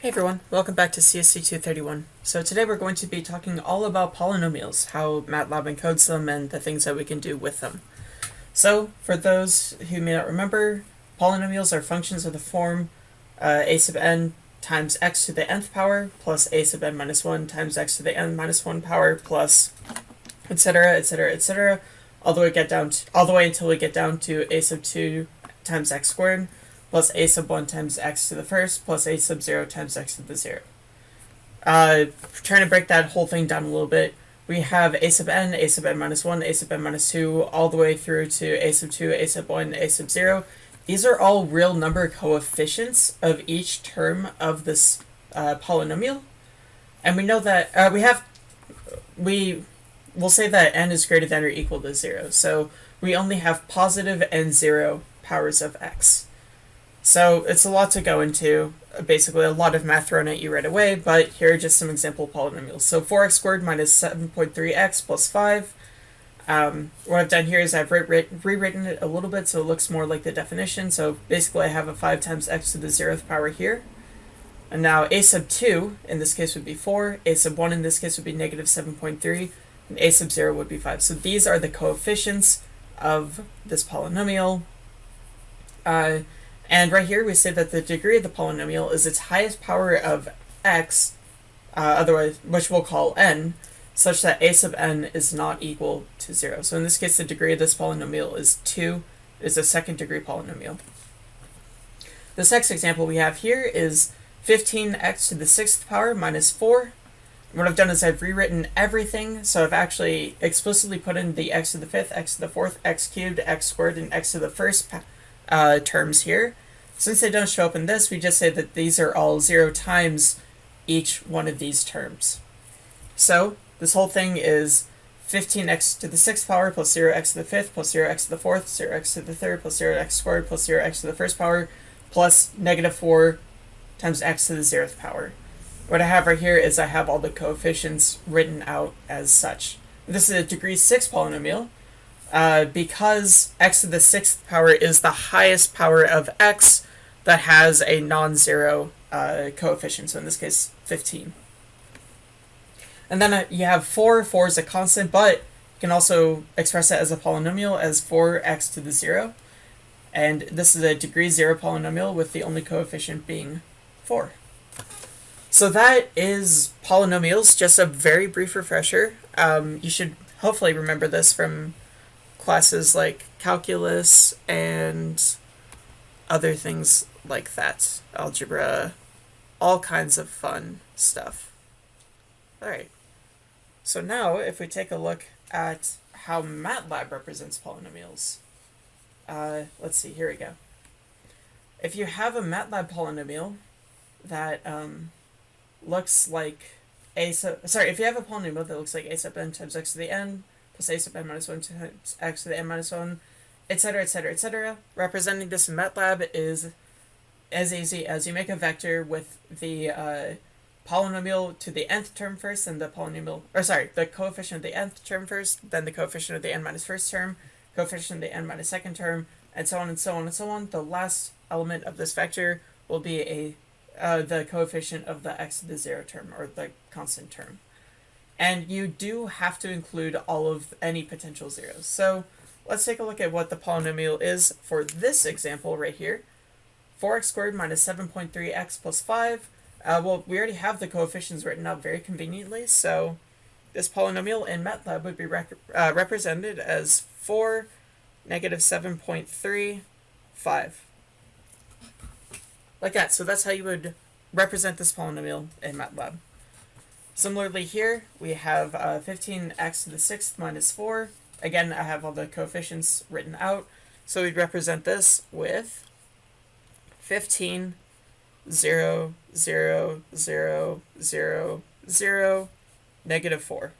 Hey everyone, welcome back to CSC 231. So today we're going to be talking all about polynomials, how MATLAB encodes them, and the things that we can do with them. So, for those who may not remember, polynomials are functions of the form uh, a sub n times x to the nth power plus a sub n minus 1 times x to the n minus 1 power plus etc etc etc all the way get down to, all the way until we get down to a sub 2 times x squared plus a sub 1 times x to the first plus a sub 0 times x to the 0. Uh, trying to break that whole thing down a little bit, we have a sub n, a sub n minus 1, a sub n minus 2, all the way through to a sub 2, a sub 1, a sub 0. These are all real number coefficients of each term of this uh, polynomial. And we know that, uh, we have, we will say that n is greater than or equal to 0. So we only have positive and 0 powers of x. So it's a lot to go into, basically a lot of math thrown at you right away, but here are just some example polynomials. So 4x squared minus 7.3x plus 5. Um, what I've done here is I've re rewritten it a little bit so it looks more like the definition. So basically I have a 5 times x to the 0th power here. And now a sub 2 in this case would be 4, a sub 1 in this case would be negative 7.3, and a sub 0 would be 5. So these are the coefficients of this polynomial. Uh, and right here we say that the degree of the polynomial is its highest power of x, uh, otherwise, which we'll call n, such that a sub n is not equal to 0. So in this case, the degree of this polynomial is 2, it is a second degree polynomial. This next example we have here is 15x to the sixth power minus 4. What I've done is I've rewritten everything, so I've actually explicitly put in the x to the fifth, x to the fourth, x cubed, x squared, and x to the first uh, terms here. Since they don't show up in this, we just say that these are all 0 times each one of these terms. So this whole thing is 15x to the 6th power plus 0x to the 5th plus 0x to the 4th, 0x to the 3rd plus 0x squared plus 0x to the 1st power plus negative 4 times x to the 0th power. What I have right here is I have all the coefficients written out as such. This is a degree 6 polynomial, uh, because x to the sixth power is the highest power of x that has a non-zero uh, coefficient, so in this case, 15. And then uh, you have 4, 4 is a constant, but you can also express it as a polynomial as 4x to the 0. And this is a degree 0 polynomial with the only coefficient being 4. So that is polynomials, just a very brief refresher. Um, you should hopefully remember this from classes like calculus and other things like that. Algebra, all kinds of fun stuff. Alright, so now if we take a look at how MATLAB represents polynomials, uh, let's see, here we go. If you have a MATLAB polynomial that um, looks like a sub, sorry, if you have a polynomial that looks like a sub n times x to the n a sub n minus 1 times x to the n minus 1, etc., etc., etc. Representing this in MATLAB is as easy as you make a vector with the uh, polynomial to the nth term first, and the polynomial, or sorry, the coefficient of the nth term first, then the coefficient of the n minus first term, coefficient of the n minus second term, and so on and so on and so on. The last element of this vector will be a uh, the coefficient of the x to the zero term, or the constant term. And you do have to include all of any potential zeros. So let's take a look at what the polynomial is for this example right here. 4x squared minus 7.3x plus 5. Uh, well, we already have the coefficients written out very conveniently, so this polynomial in MATLAB would be rec uh, represented as 4 negative 7.3, 5. Like that, so that's how you would represent this polynomial in MATLAB. Similarly here, we have uh, 15x to the 6th minus 4. Again, I have all the coefficients written out. So we'd represent this with 15, 0, 0, 0, 0, 0, negative 4.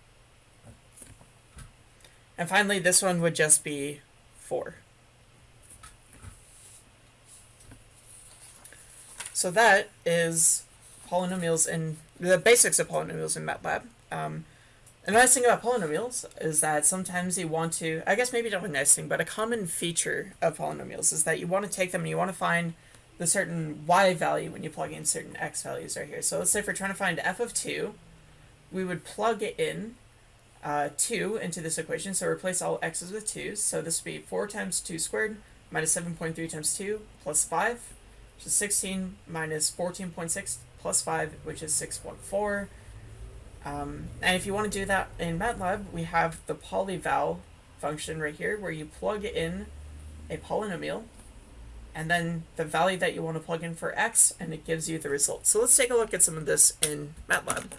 And finally, this one would just be 4. So that is polynomials in the basics of polynomials in MATLAB. Um, the nice thing about polynomials is that sometimes you want to, I guess maybe not a nice thing, but a common feature of polynomials is that you want to take them and you want to find the certain y value when you plug in certain x values right here. So let's say if we're trying to find f of 2, we would plug it in uh, 2 into this equation, so replace all x's with 2's. So this would be 4 times 2 squared minus 7.3 times 2 plus 5, which is 16 minus 14.6 plus 5, which is 6.4. Um, and if you want to do that in MATLAB, we have the polyval function right here where you plug in a polynomial and then the value that you want to plug in for x and it gives you the result. So let's take a look at some of this in MATLAB.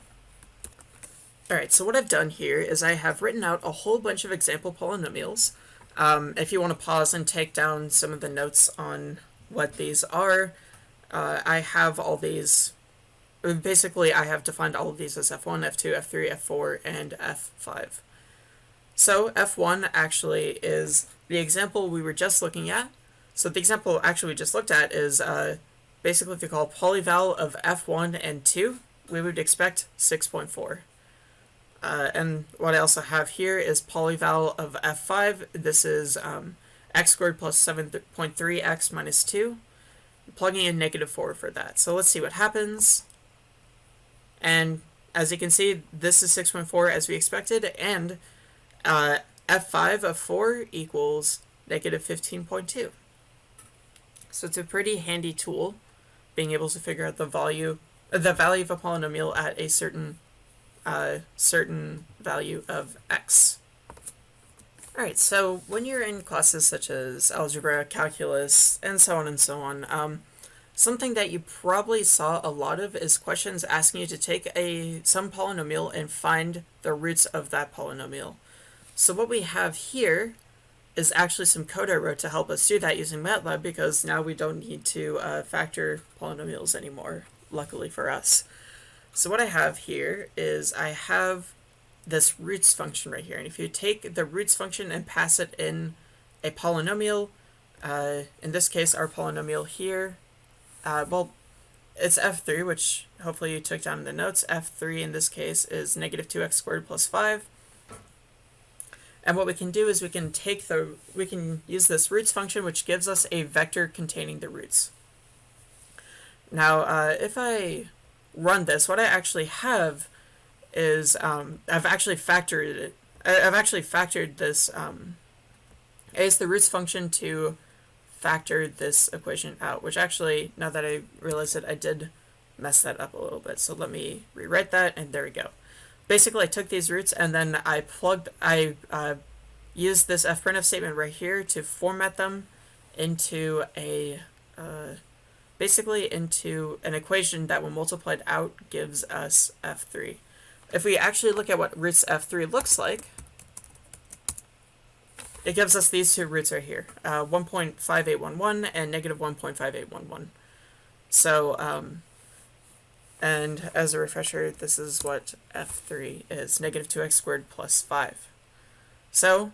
Alright, so what I've done here is I have written out a whole bunch of example polynomials. Um, if you want to pause and take down some of the notes on what these are, uh, I have all these basically I have defined all of these as f1, f2, f3, f4, and f5. So f1 actually is the example we were just looking at. So the example actually we just looked at is uh, basically if you call polyval of f1 and 2, we would expect 6.4. Uh, and what I also have here is polyval of f5. This is um, x squared plus 7.3x minus 2. Plugging in negative 4 for that. So let's see what happens. And as you can see, this is 6.4 as we expected, and uh, f5 of 4 equals negative 15.2. So it's a pretty handy tool, being able to figure out the value, the value of a polynomial at a certain, uh, certain value of x. Alright, so when you're in classes such as algebra, calculus, and so on and so on, um, Something that you probably saw a lot of is questions asking you to take a some polynomial and find the roots of that polynomial. So what we have here is actually some code I wrote to help us do that using MATLAB because now we don't need to uh, factor polynomials anymore, luckily for us. So what I have here is I have this roots function right here. And if you take the roots function and pass it in a polynomial, uh, in this case our polynomial here uh, well, it's f3, which hopefully you took down in the notes. f3 in this case is negative 2x squared plus 5. And what we can do is we can take the, we can use this roots function, which gives us a vector containing the roots. Now, uh, if I run this, what I actually have is, um, I've actually factored it, I've actually factored this, um, as the roots function to factor this equation out, which actually, now that I realize it, I did mess that up a little bit. So let me rewrite that, and there we go. Basically, I took these roots, and then I plugged, I uh, used this fprintf statement right here to format them into a, uh, basically into an equation that when multiplied out gives us f3. If we actually look at what roots f3 looks like, it gives us these two roots right here, uh, 1.5811 and negative 1.5811. So, um, and as a refresher, this is what f3 is, negative 2x squared plus 5. So,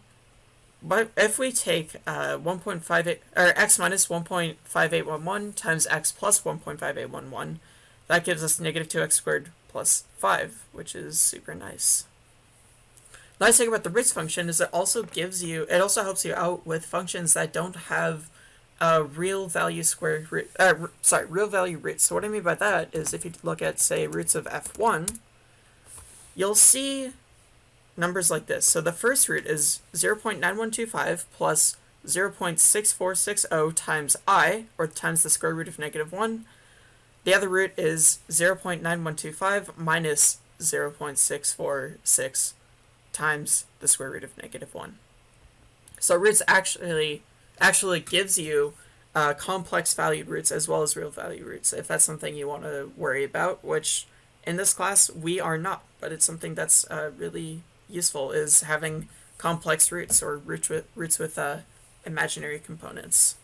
but if we take uh, 1.58, or x minus 1.5811 times x plus 1.5811, that gives us negative 2x squared plus 5, which is super nice. Nice thing about the roots function is it also gives you, it also helps you out with functions that don't have a real value square root, uh, sorry, real value roots. So what I mean by that is if you look at, say, roots of f1, you'll see numbers like this. So the first root is 0.9125 plus 0.6460 times i, or times the square root of negative 1. The other root is 0.9125 minus 0.646 times the square root of negative 1. So roots actually actually gives you uh, complex valued roots as well as real value roots, if that's something you want to worry about, which in this class we are not, but it's something that's uh, really useful, is having complex roots or roots with, roots with uh, imaginary components.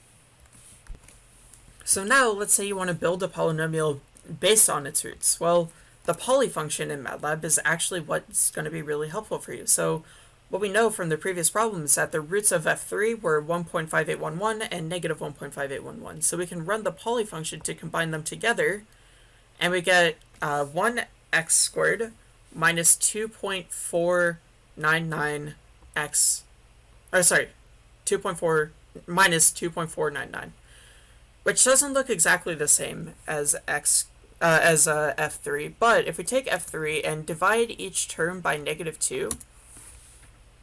So now let's say you want to build a polynomial based on its roots. Well, the poly function in MATLAB is actually what's going to be really helpful for you. So what we know from the previous problem is that the roots of f3 were 1.5811 and negative 1.5811. So we can run the poly function to combine them together, and we get uh, 1x squared minus 2.499x, or sorry, 2.4 minus 2.499. which doesn't look exactly the same as x uh, as uh, f3, but if we take f3 and divide each term by negative 2,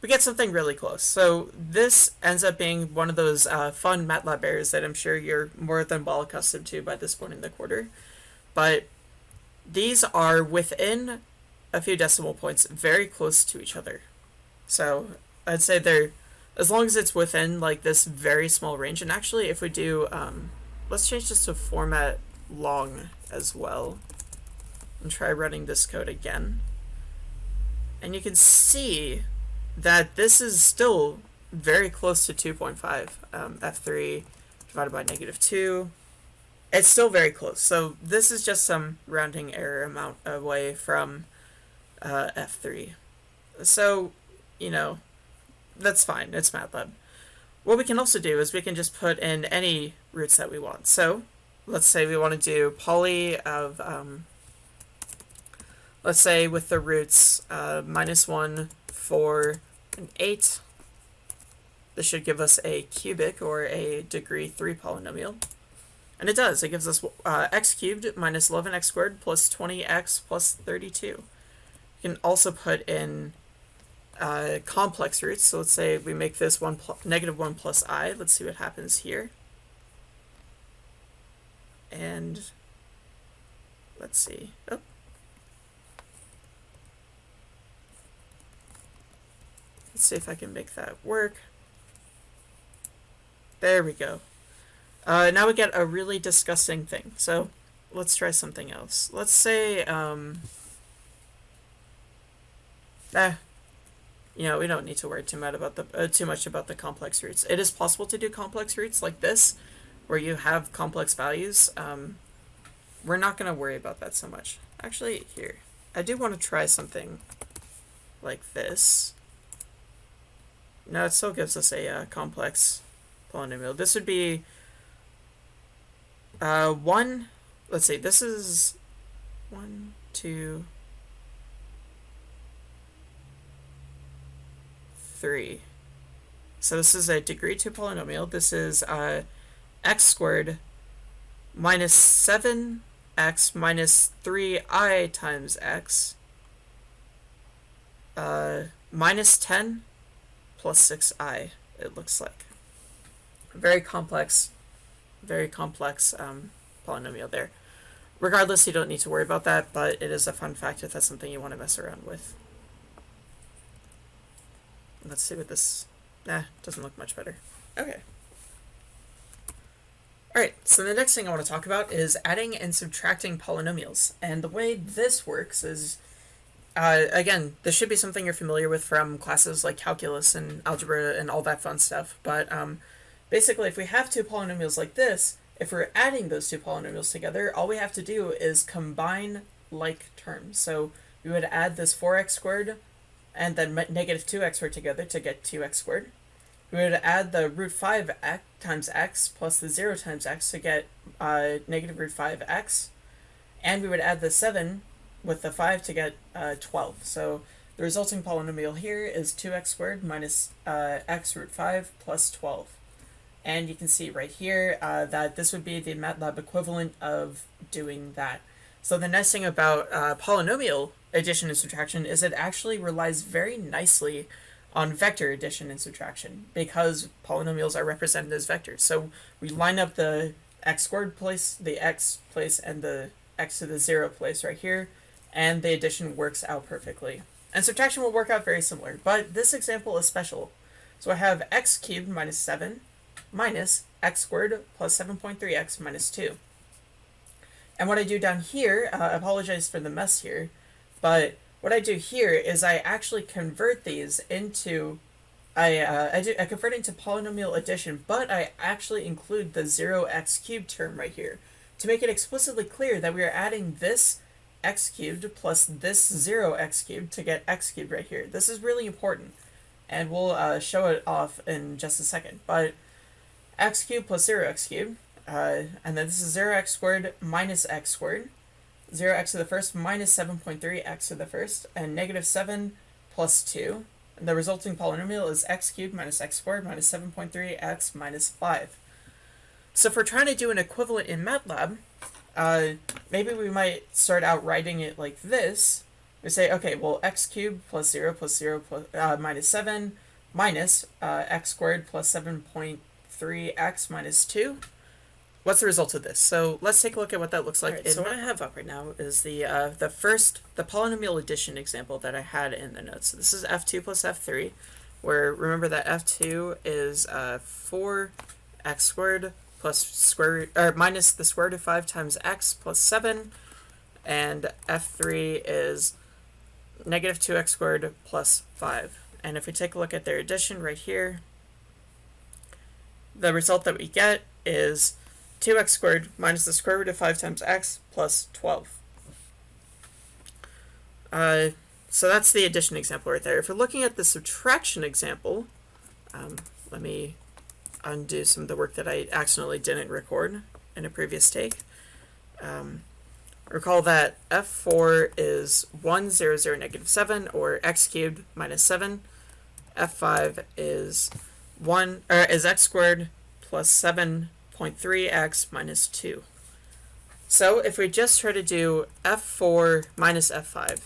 we get something really close. So this ends up being one of those uh, fun MATLAB errors that I'm sure you're more than well accustomed to by this point in the quarter. But these are within a few decimal points, very close to each other. So I'd say they're, as long as it's within like this very small range, and actually if we do, um, let's change this to format long as well and try running this code again. And you can see that this is still very close to 2.5. Um, F3 divided by negative 2. It's still very close. So this is just some rounding error amount away from uh, F3. So, you know, that's fine. It's MATLAB. What we can also do is we can just put in any roots that we want. So let's say we want to do poly of, um, let's say with the roots uh, minus 1, 4, and 8. This should give us a cubic or a degree 3 polynomial. And it does. It gives us uh, x cubed minus 11x squared plus 20x plus 32. You can also put in uh, complex roots. So let's say we make this one negative 1 plus i. Let's see what happens here. And let's see. Oh. Let's see if I can make that work. There we go. Uh, now we get a really disgusting thing. So let's try something else. Let's say, um, eh, you know, we don't need to worry too much about the uh, too much about the complex roots. It is possible to do complex roots like this, where you have complex values. Um, we're not going to worry about that so much. Actually, here, I do want to try something like this. No, it still gives us a uh, complex polynomial. This would be uh, one, let's see, this is one, two, three. So this is a degree 2 polynomial. This is uh, x squared minus 7x minus 3i times x uh, minus 10 plus 6i, it looks like. Very complex, very complex um, polynomial there. Regardless, you don't need to worry about that, but it is a fun fact if that's something you want to mess around with. Let's see what this... Nah, doesn't look much better. Okay. Alright, so the next thing I want to talk about is adding and subtracting polynomials. And the way this works is uh, again, this should be something you're familiar with from classes like calculus and algebra and all that fun stuff. But um, basically, if we have two polynomials like this, if we're adding those two polynomials together, all we have to do is combine like terms. So we would add this 4x squared and then negative 2x squared together to get 2x squared. We would add the root 5 x times x plus the 0 times x to get uh, negative root 5x. And we would add the 7 with the 5 to get uh, 12. So the resulting polynomial here is 2x squared minus uh, x root 5 plus 12. And you can see right here uh, that this would be the MATLAB equivalent of doing that. So the nice thing about uh, polynomial addition and subtraction is it actually relies very nicely on vector addition and subtraction because polynomials are represented as vectors. So we line up the x squared place, the x place, and the x to the 0 place right here and the addition works out perfectly. And subtraction will work out very similar, but this example is special. So I have x cubed minus 7 minus x squared plus 7.3x minus 2. And what I do down here, uh, I apologize for the mess here, but what I do here is I actually convert these into, I, uh, I, do, I convert into polynomial addition, but I actually include the 0x cubed term right here to make it explicitly clear that we are adding this x cubed plus this 0x cubed to get x cubed right here. This is really important, and we'll uh, show it off in just a second. But x cubed plus 0x cubed, uh, and then this is 0x squared minus x squared, 0x to the first minus 7.3x to the first, and negative 7 plus 2. And the resulting polynomial is x cubed minus x squared minus 7.3x minus 5. So if we're trying to do an equivalent in MATLAB, uh, maybe we might start out writing it like this. We say, okay, well, x cubed plus 0 plus 0 plus, uh, minus 7 minus uh, x squared plus 7.3x minus 2. What's the result of this? So let's take a look at what that looks like. Right, so what I have up right now is the uh, the first, the polynomial addition example that I had in the notes. So this is f2 plus f3, where remember that f2 is uh, 4x squared plus square root, or minus the square root of 5 times x plus 7, and f3 is negative 2x squared plus 5. And if we take a look at their addition right here, the result that we get is 2x squared minus the square root of 5 times x plus 12. Uh, so that's the addition example right there. If we're looking at the subtraction example, um, let me undo some of the work that I accidentally didn't record in a previous take. Um, recall that f4 is 1, 0, 0, negative 7, or x cubed minus 7. f5 is 1, or is x squared plus 7.3x minus 2. So if we just try to do f4 minus f5,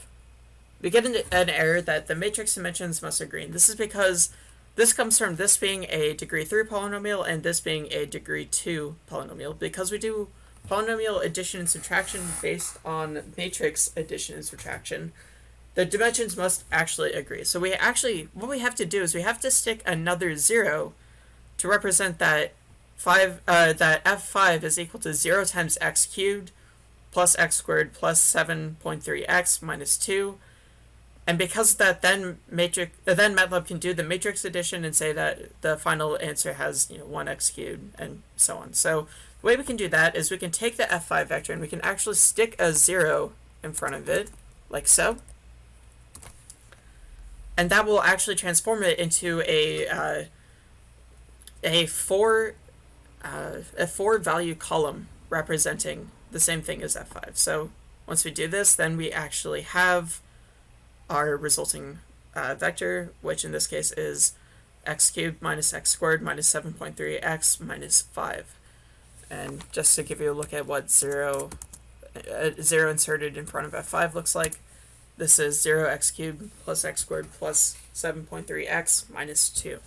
we get an, an error that the matrix dimensions must agree. This is because this comes from this being a degree 3 polynomial and this being a degree 2 polynomial. Because we do polynomial addition and subtraction based on matrix addition and subtraction, the dimensions must actually agree. So we actually, what we have to do is we have to stick another 0 to represent that 5, uh, that f5 is equal to 0 times x cubed plus x squared plus 7.3x minus 2 and because that then matrix then MATLAB can do the matrix addition and say that the final answer has you know 1x cubed and so on. So the way we can do that is we can take the f5 vector and we can actually stick a 0 in front of it, like so. And that will actually transform it into a uh, a four uh, a four value column representing the same thing as f5. So once we do this, then we actually have our resulting uh, vector, which in this case is x cubed minus x squared minus 7.3x minus 5. And just to give you a look at what 0, uh, 0 inserted in front of f5 looks like, this is 0x cubed plus x squared plus 7.3x minus 2.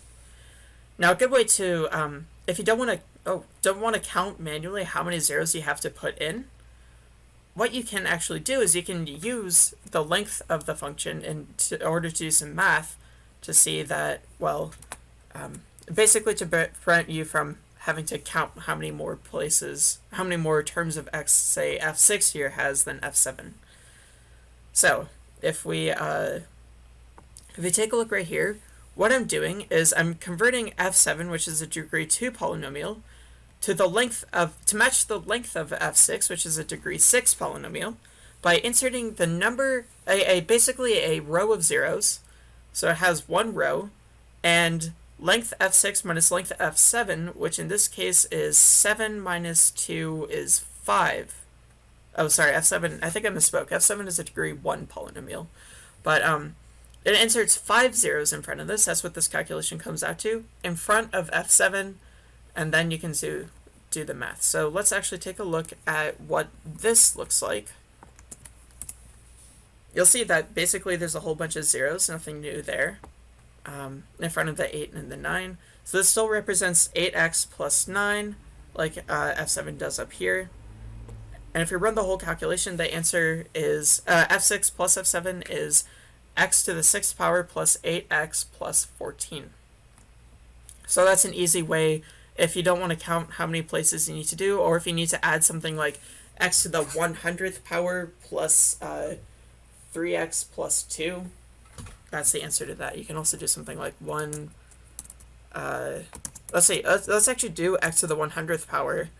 Now a good way to, um, if you don't want to, oh, don't want to count manually how many zeros you have to put in, what you can actually do is you can use the length of the function in, to, order to do some math to see that, well, um, basically to prevent you from having to count how many more places, how many more terms of x, say, f6 here has than f7. So, if we, uh, if we take a look right here, what I'm doing is I'm converting f7, which is a degree 2 polynomial, to the length of to match the length of f6, which is a degree 6 polynomial, by inserting the number a, a basically a row of zeros. So it has one row and length f6 minus length f7, which in this case is 7 minus 2 is 5. Oh, sorry, f7, I think I misspoke. f7 is a degree 1 polynomial. But um, it inserts 5 zeros in front of this. That's what this calculation comes out to. In front of f7 and then you can do, do the math. So let's actually take a look at what this looks like. You'll see that basically there's a whole bunch of zeros, nothing new there, um, in front of the 8 and the 9. So this still represents 8x plus 9, like uh, F7 does up here. And if you run the whole calculation, the answer is uh, f6 plus f7 is x to the 6th power plus 8x plus 14. So that's an easy way if you don't want to count how many places you need to do, or if you need to add something like x to the 100th power plus uh, 3x plus 2, that's the answer to that. You can also do something like 1, uh, let's see, let's, let's actually do x to the 100th power,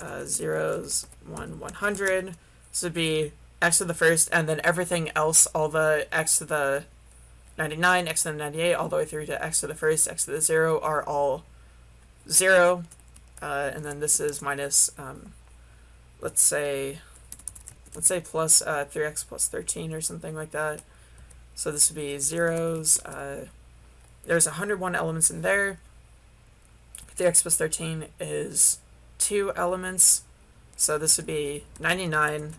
uh, zeros, 1, 100, this would be x to the first, and then everything else, all the x to the 99, x to the 98, all the way through to x to the first, x to the 0 are all 0, uh, and then this is minus, um, let's say, let's say plus uh, 3x plus 13 or something like that. So this would be zeros. Uh, there's 101 elements in there. 3x plus 13 is two elements. So this would be 99,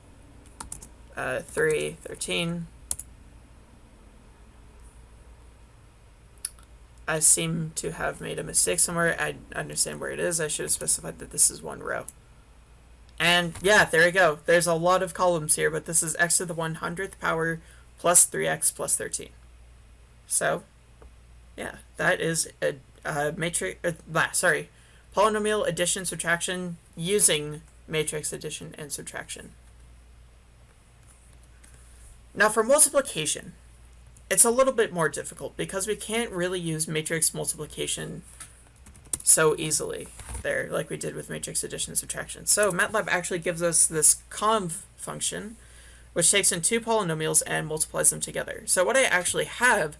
uh, 3, 13. I seem to have made a mistake somewhere. I understand where it is. I should have specified that this is one row. And yeah, there you go. There's a lot of columns here, but this is x to the 100th power plus 3x plus 13. So, yeah, that is a, a matrix, uh, sorry, polynomial addition subtraction using matrix addition and subtraction. Now for multiplication, it's a little bit more difficult because we can't really use matrix multiplication so easily there like we did with matrix addition and subtraction. So MATLAB actually gives us this conv function which takes in two polynomials and multiplies them together. So what I actually have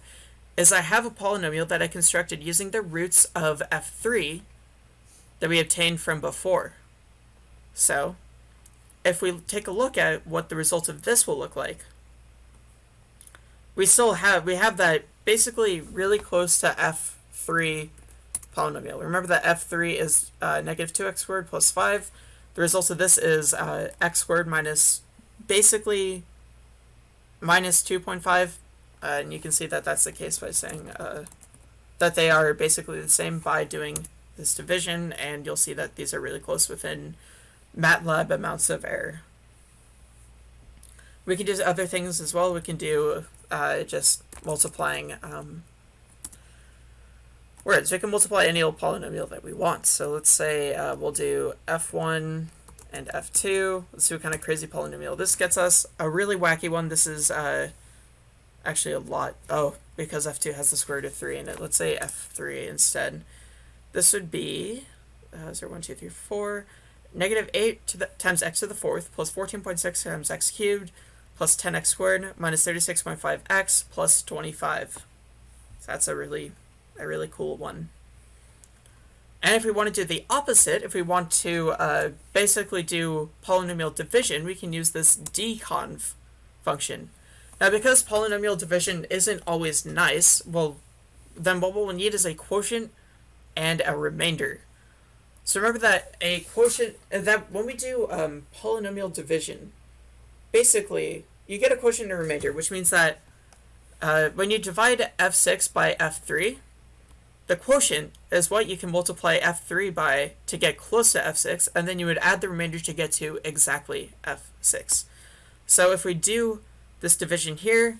is I have a polynomial that I constructed using the roots of f3 that we obtained from before. So if we take a look at what the result of this will look like, we still have, we have that basically really close to f3 polynomial. Remember that f3 is uh, negative 2x squared plus 5. The result of this is uh, x squared minus basically minus 2.5. Uh, and you can see that that's the case by saying uh, that they are basically the same by doing this division. And you'll see that these are really close within MATLAB amounts of error. We can do other things as well. We can do uh, just multiplying um, words. We can multiply any old polynomial that we want. So let's say uh, we'll do f1 and f2. Let's see what kind of crazy polynomial this gets us. A really wacky one. This is uh, actually a lot. Oh, because f2 has the square root of 3 in it. Let's say f3 instead. This would be uh, 0, 1, 2, 3, 4. Negative 8 to the, times x to the fourth plus 14.6 times x cubed plus 10x squared minus 36.5x plus 25. So that's a really, a really cool one. And if we want to do the opposite, if we want to uh, basically do polynomial division, we can use this deconv function. Now because polynomial division isn't always nice, well, then what we'll need is a quotient and a remainder. So remember that a quotient, that when we do um, polynomial division, basically, you get a quotient and remainder, which means that uh, when you divide f6 by f3, the quotient is what you can multiply f3 by to get close to f6, and then you would add the remainder to get to exactly f6. So if we do this division here,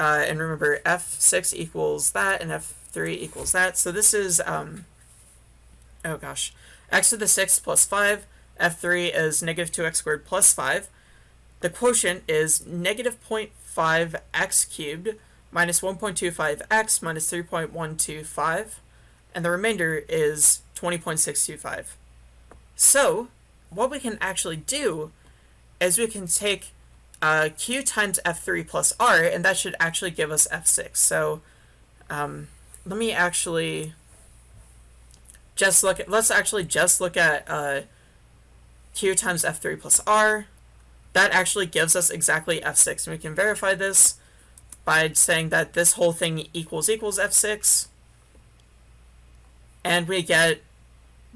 uh, and remember f6 equals that, and f3 equals that, so this is, um, oh gosh, x to the 6th plus 5, f3 is negative 2x squared plus 5, the quotient is negative 0.5x cubed minus 1.25x minus 3.125, and the remainder is 20.625. So, what we can actually do is we can take uh, q times f3 plus r, and that should actually give us f6. So, um, let me actually just look at, let's actually just look at uh, q times f3 plus r, that actually gives us exactly f6. And we can verify this by saying that this whole thing equals equals f6. And we get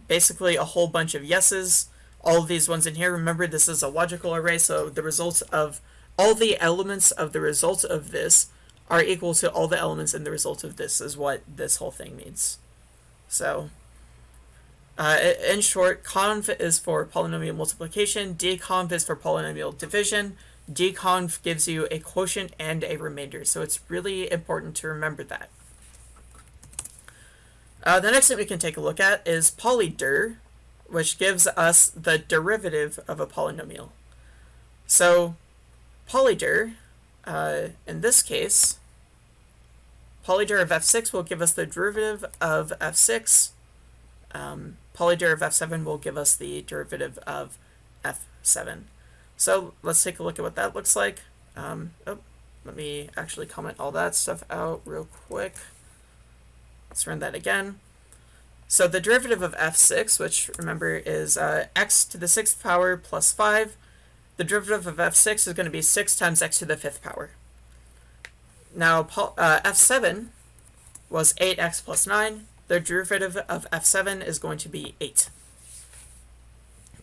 basically a whole bunch of yeses. All of these ones in here, remember this is a logical array, so the results of all the elements of the results of this are equal to all the elements in the result of this is what this whole thing means. So uh, in short, conv is for polynomial multiplication, deconv is for polynomial division. deconv gives you a quotient and a remainder, so it's really important to remember that. Uh, the next thing we can take a look at is polyder, which gives us the derivative of a polynomial. So polyder, uh, in this case, polyder of f6 will give us the derivative of f6 um, polyder of f7 will give us the derivative of f7. So let's take a look at what that looks like. Um, oh, let me actually comment all that stuff out real quick. Let's run that again. So the derivative of f6, which remember is uh, x to the sixth power plus 5, the derivative of f6 is going to be 6 times x to the fifth power. Now uh, f7 was 8x plus 9, the derivative of f7 is going to be 8.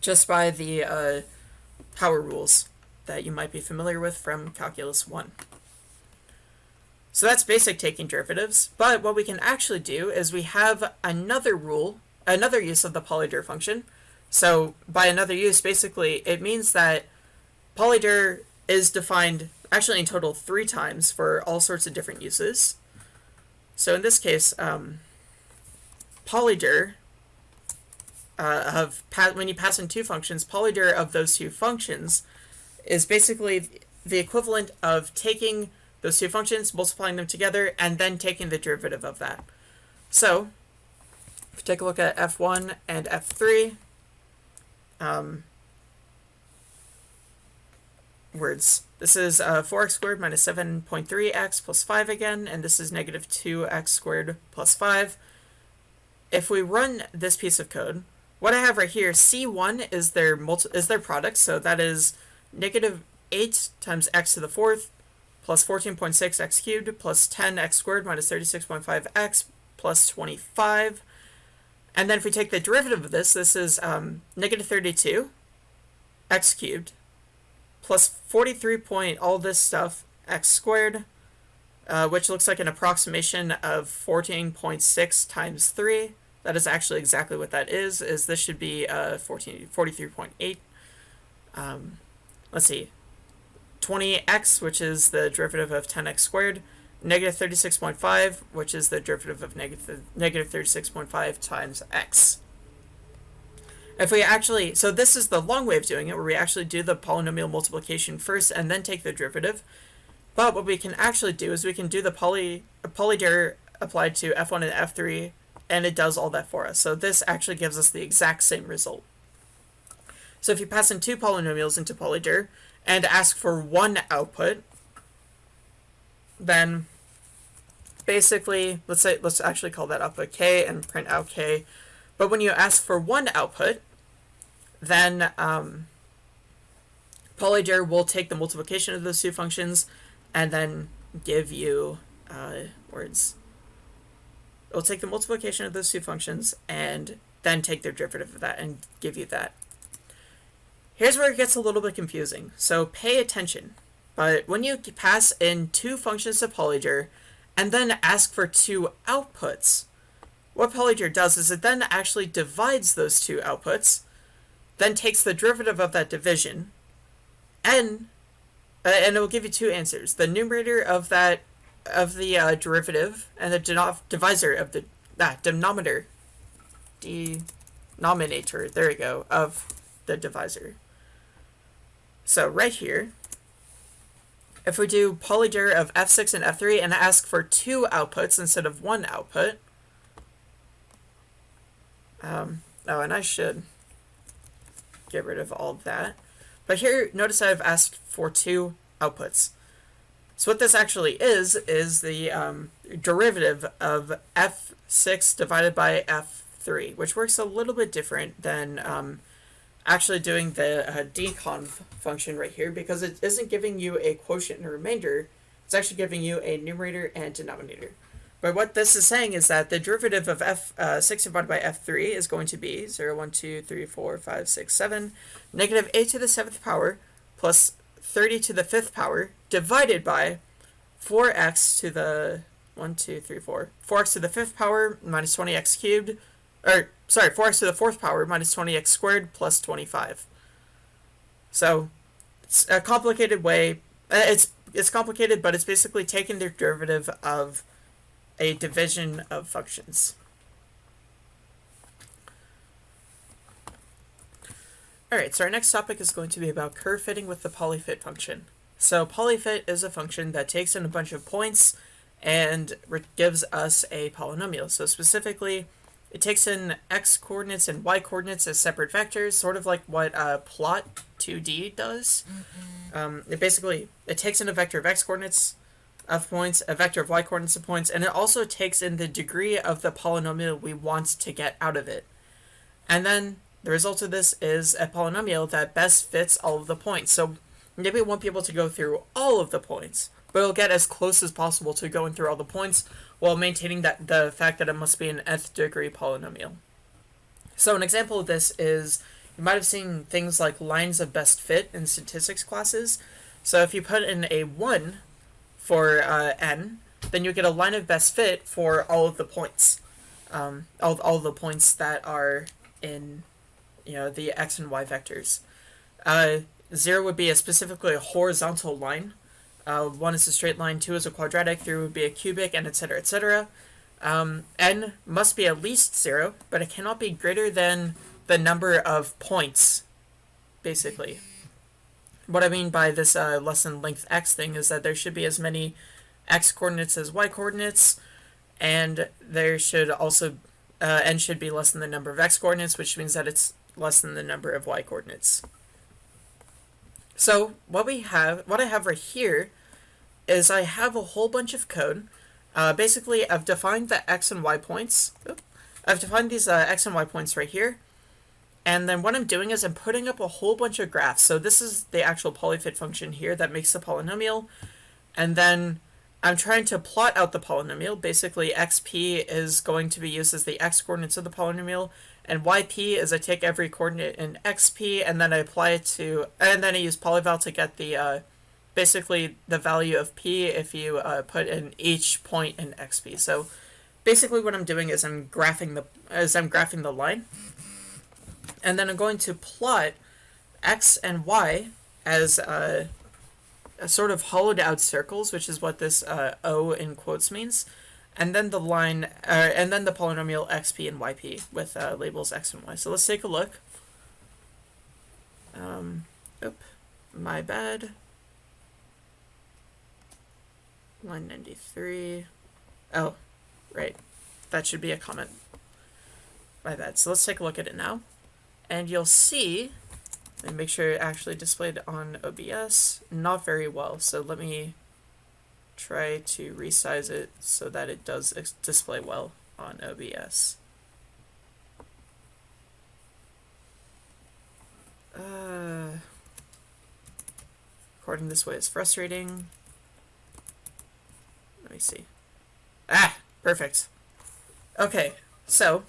just by the uh, power rules that you might be familiar with from Calculus 1. So that's basic taking derivatives, but what we can actually do is we have another rule, another use of the polyder function. So by another use, basically, it means that polyder is defined actually in total three times for all sorts of different uses. So in this case, um, polyder uh, of when you pass in two functions, polyder of those two functions is basically the equivalent of taking those two functions, multiplying them together, and then taking the derivative of that. So, if you take a look at f1 and f3, um, words. This is uh, 4x squared minus 7.3x plus 5 again, and this is negative 2x squared plus 5. If we run this piece of code, what I have right here, C1 is their multi is their product, so that is negative 8 times x to the fourth plus 14.6 x cubed plus 10 x squared minus 36.5 x plus 25. And then if we take the derivative of this, this is um, negative 32 x cubed plus 43 point all this stuff x squared, uh, which looks like an approximation of 14.6 times 3. That is actually exactly what that is, is this should be 14, 43.8. Um, let's see, 20x, which is the derivative of 10x squared, negative 36.5, which is the derivative of negative, negative 36.5 times x. If we actually, so this is the long way of doing it, where we actually do the polynomial multiplication first and then take the derivative. But what we can actually do is we can do the poly, polyder applied to f1 and f3, and it does all that for us. So this actually gives us the exact same result. So if you pass in two polynomials into polyder and ask for one output, then basically, let's say, let's actually call that output k and print out k. But when you ask for one output, then um, polyder will take the multiplication of those two functions and then give you uh, words. It will take the multiplication of those two functions and then take their derivative of that and give you that. Here's where it gets a little bit confusing, so pay attention. But when you pass in two functions to polyder and then ask for two outputs, what polyder does is it then actually divides those two outputs, then takes the derivative of that division, and uh, and it will give you two answers: the numerator of that of the uh, derivative and the divisor of the ah, denominator, denominator. There we go of the divisor. So right here, if we do polyder of f6 and f3 and ask for two outputs instead of one output, um, oh, and I should get rid of all of that. But here, notice I've asked for two outputs. So what this actually is, is the um, derivative of f6 divided by f3, which works a little bit different than um, actually doing the uh, deconv function right here because it isn't giving you a quotient and a remainder, it's actually giving you a numerator and denominator. But what this is saying is that the derivative of f6 uh, divided by f3 is going to be 0, 1, 2, 3, 4, 5, 6, 7, negative a to the 7th power plus 30 to the 5th power divided by 4x to the 1, 2, 3, 4, 4x to the 5th power minus 20x cubed or sorry, 4x to the fourth power minus 20x squared plus 25. So it's a complicated way. Uh, it's it's complicated, but it's basically taking the derivative of a division of functions. Alright, so our next topic is going to be about curve fitting with the polyfit function. So polyfit is a function that takes in a bunch of points and gives us a polynomial. So specifically, it takes in x coordinates and y coordinates as separate vectors, sort of like what uh, plot 2D does. Mm-hmm. Um, it basically it takes in a vector of x coordinates of points, a vector of y coordinates of points, and it also takes in the degree of the polynomial we want to get out of it. And then the result of this is a polynomial that best fits all of the points. So maybe it won't be able to go through all of the points, but it'll get as close as possible to going through all the points while maintaining that the fact that it must be an nth degree polynomial. So an example of this is you might have seen things like lines of best fit in statistics classes. So if you put in a 1 for uh, n, then you get a line of best fit for all of the points. Um, all, all the points that are in you know the x and y vectors. Uh, 0 would be a specifically a horizontal line. Uh, 1 is a straight line, 2 is a quadratic, 3 would be a cubic, and etc. etc. Um, n must be at least 0, but it cannot be greater than the number of points, basically. What I mean by this uh, less than length x thing is that there should be as many x coordinates as y coordinates, and there should also uh, n should be less than the number of x coordinates, which means that it's less than the number of y coordinates. So what we have, what I have right here, is I have a whole bunch of code. Uh, basically, I've defined the x and y points. I've defined these uh, x and y points right here, and then what I'm doing is I'm putting up a whole bunch of graphs. So this is the actual polyfit function here that makes the polynomial. And then I'm trying to plot out the polynomial. Basically, xp is going to be used as the x coordinates of the polynomial. And yp is I take every coordinate in xp and then I apply it to, and then I use polyval to get the, uh, basically the value of p if you uh, put in each point in xp. So basically what I'm doing is I'm graphing the, as I'm graphing the line and then I'm going to plot x and y as uh, a sort of hollowed out circles, which is what this uh, O in quotes means, and then the line, uh, and then the polynomial xp and yp with uh, labels x and y. So let's take a look. Um, oop, my bad. Line 93. Oh, right. That should be a comment. My bad. So let's take a look at it now and you'll see and make sure it actually displayed on OBS not very well so let me try to resize it so that it does display well on OBS uh, recording this way is frustrating. Let me see. Ah perfect. Okay so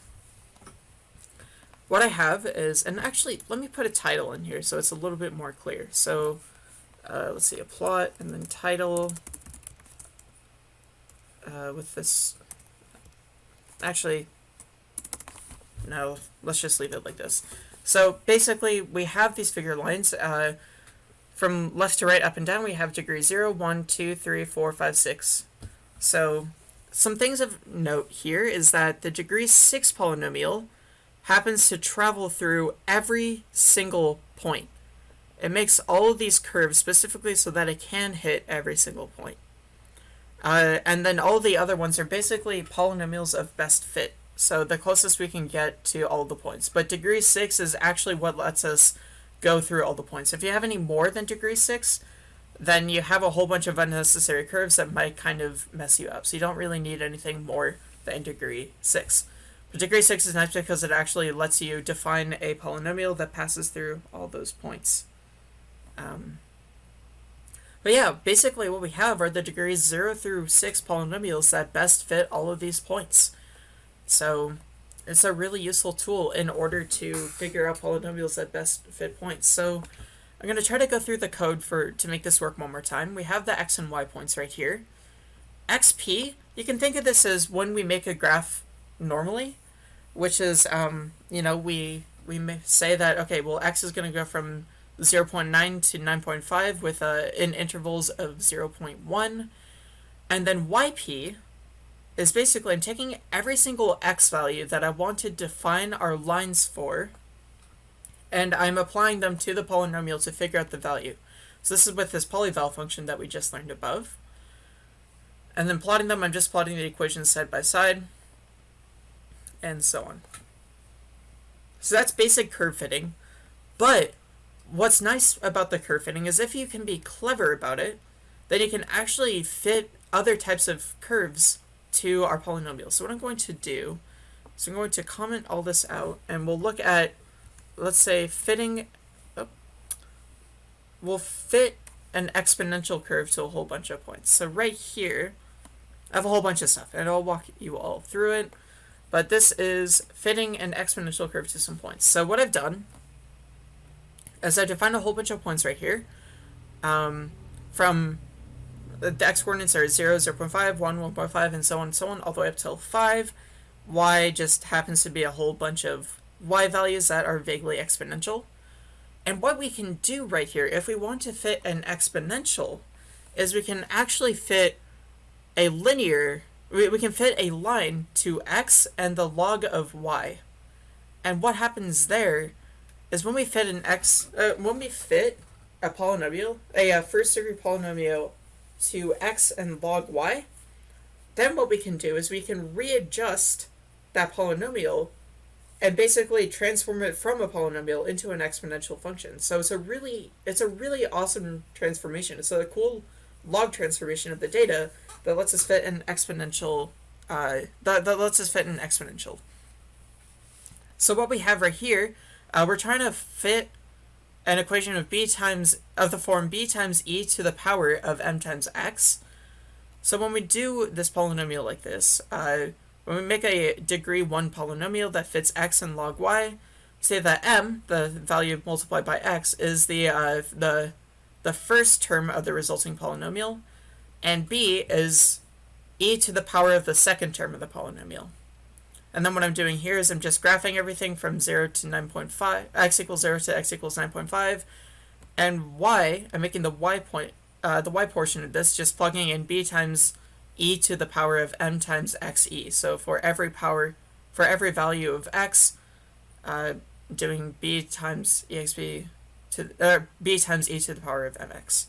what I have is, and actually, let me put a title in here so it's a little bit more clear. So, uh, let's see, a plot, and then title, uh, with this, actually, no, let's just leave it like this. So, basically, we have these figure lines, uh, from left to right, up and down, we have degree 0, 1, 2, 3, 4, 5, 6. So, some things of note here is that the degree 6 polynomial happens to travel through every single point. It makes all of these curves specifically so that it can hit every single point. Uh, and then all the other ones are basically polynomials of best fit. So the closest we can get to all the points. But degree 6 is actually what lets us go through all the points. If you have any more than degree 6, then you have a whole bunch of unnecessary curves that might kind of mess you up. So you don't really need anything more than degree 6. But degree 6 is nice because it actually lets you define a polynomial that passes through all those points. Um, but yeah, basically what we have are the degrees 0 through 6 polynomials that best fit all of these points. So it's a really useful tool in order to figure out polynomials that best fit points. So I'm going to try to go through the code for to make this work one more time. We have the x and y points right here. xp, you can think of this as when we make a graph normally which is, um, you know, we we may say that, okay, well, x is going to go from 0 0.9 to 9.5 with uh, in intervals of 0 0.1. And then yp is basically, I'm taking every single x value that I want to define our lines for, and I'm applying them to the polynomial to figure out the value. So this is with this polyval function that we just learned above. And then plotting them, I'm just plotting the equations side by side and so on. So that's basic curve fitting. But what's nice about the curve fitting is if you can be clever about it, then you can actually fit other types of curves to our polynomial. So what I'm going to do is I'm going to comment all this out and we'll look at, let's say, fitting, oh, we'll fit an exponential curve to a whole bunch of points. So right here, I have a whole bunch of stuff and I'll walk you all through it but this is fitting an exponential curve to some points. So what I've done is I defined a whole bunch of points right here. Um, from the x coordinates are 0, 0 0.5, 1, 1.5, and so on and so on, all the way up till 5. y just happens to be a whole bunch of y values that are vaguely exponential. And what we can do right here, if we want to fit an exponential, is we can actually fit a linear, we, we can fit a line to x and the log of y. And what happens there is when we fit an x, uh, when we fit a polynomial, a, a first degree polynomial to x and log y, then what we can do is we can readjust that polynomial and basically transform it from a polynomial into an exponential function. So it's a really it's a really awesome transformation. It's a cool log transformation of the data that lets us fit an exponential uh, that, that lets us fit an exponential. So what we have right here, uh, we're trying to fit an equation of b times of the form b times e to the power of m times x. So when we do this polynomial like this, uh, when we make a degree 1 polynomial that fits x and log y, say that m, the value multiplied by x, is the, uh, the, the first term of the resulting polynomial, and b is e to the power of the second term of the polynomial. And then what I'm doing here is I'm just graphing everything from 0 to 9.5, x equals 0 to x equals 9.5, and y, I'm making the y point, uh, the y portion of this, just plugging in b times e to the power of m times xe. So for every power, for every value of x, uh, doing b times exp to uh, b times e to the power of mx.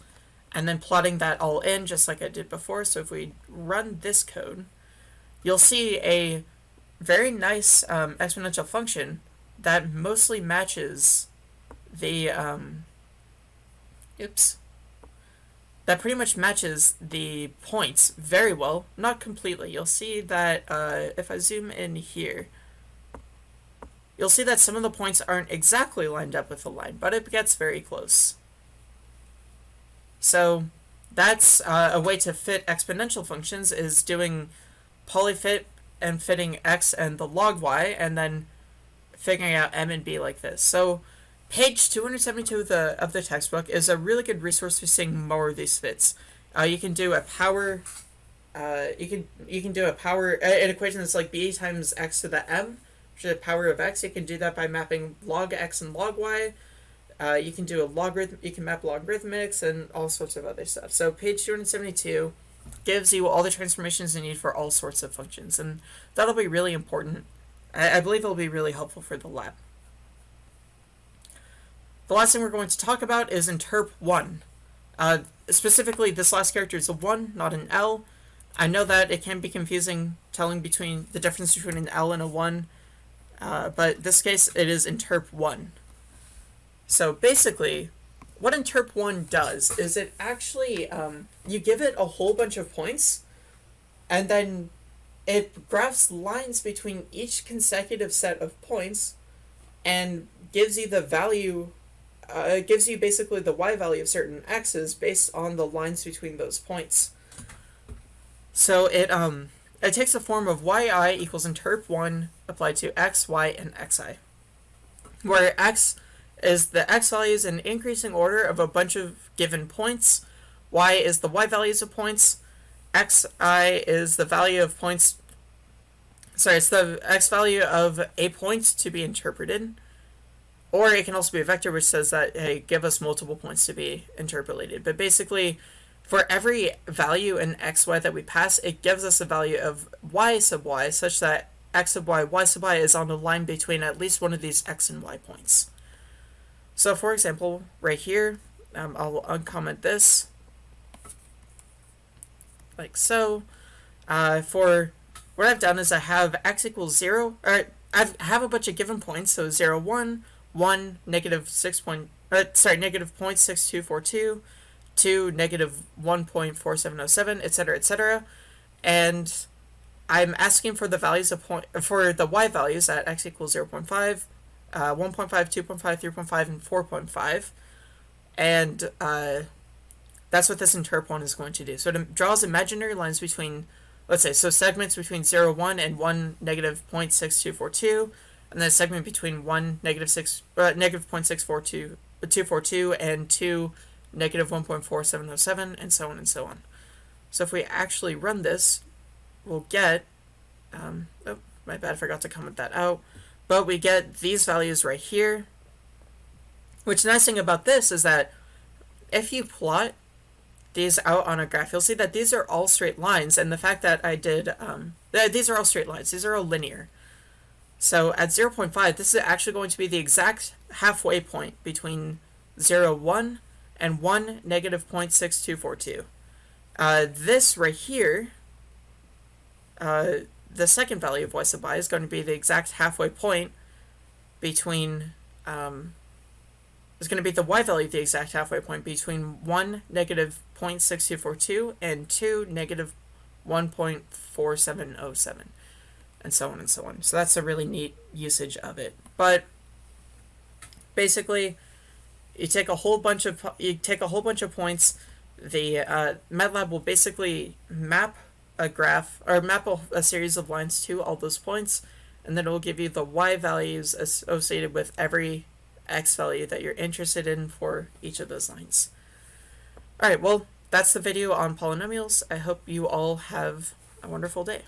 And then plotting that all in just like I did before. So if we run this code, you'll see a very nice um, exponential function that mostly matches the, um, oops, that pretty much matches the points very well, not completely. You'll see that uh, if I zoom in here, you'll see that some of the points aren't exactly lined up with the line, but it gets very close. So that's uh, a way to fit exponential functions is doing polyfit and fitting x and the log y, and then figuring out m and b like this. So page 272 of the, of the textbook is a really good resource for seeing more of these fits. Uh, you can do a power, uh, you can you can do a power an equation that's like b times x to the m, which is the power of x. You can do that by mapping log x and log y. Uh, you can do a logarithm. You can map logarithmics and all sorts of other stuff. So page 272 gives you all the transformations you need for all sorts of functions, and that'll be really important. I, I believe it'll be really helpful for the lab. The last thing we're going to talk about is interp 1. Uh, specifically, this last character is a 1, not an L. I know that it can be confusing telling between the difference between an L and a 1, uh, but this case it is interp 1. So basically, what interp 1 does is it actually, um, you give it a whole bunch of points, and then it graphs lines between each consecutive set of points and gives you the value, uh, it gives you basically the y value of certain x's based on the lines between those points. So it, um, it takes the form of yi equals interp 1 applied to x, y, and xi, where x is the x values in increasing order of a bunch of given points, y is the y values of points, xi is the value of points, sorry, it's the x value of a point to be interpreted, or it can also be a vector which says that, hey, give us multiple points to be interpolated. But basically, for every value in xy that we pass, it gives us a value of y sub y such that x sub y, y sub y is on the line between at least one of these x and y points. So for example, right here, um, I'll uncomment this, like so. Uh, for what I've done is I have x equals 0, or I have a bunch of given points, so 0, 1, 1, negative 6 point, uh, sorry, negative 0.6242, 2, negative 1.4707, etc., etc., and I'm asking for the values of point, for the y values at x equals 0 0.5, uh, 1.5, 2.5, 3.5, and 4.5. And uh, that's what this interp 1 is going to do. So it draws imaginary lines between, let's say, so segments between 0, 1 and 1, negative 0.6242, and then a segment between 1, negative 6, uh, negative 0.642, 242 and 2 negative 1.4707 and so on and so on. So if we actually run this, we'll get, um, oh, my bad, I forgot to comment that out, but we get these values right here, which nice thing about this is that if you plot these out on a graph, you'll see that these are all straight lines, and the fact that I did, um, th these are all straight lines, these are all linear. So at 0.5, this is actually going to be the exact halfway point between 0, 1 and 1, negative 0.6242. Uh, this right here, uh, the second value of y sub i is going to be the exact halfway point between, um, is going to be the y value of the exact halfway point between 1, negative 0.6242 and 2, negative 1.4707 and so on and so on. So that's a really neat usage of it. But basically, you take a whole bunch of you take a whole bunch of points. The uh, MATLAB will basically map a graph or map a, a series of lines to all those points, and then it will give you the y values associated with every x value that you're interested in for each of those lines. Alright, well, that's the video on polynomials. I hope you all have a wonderful day.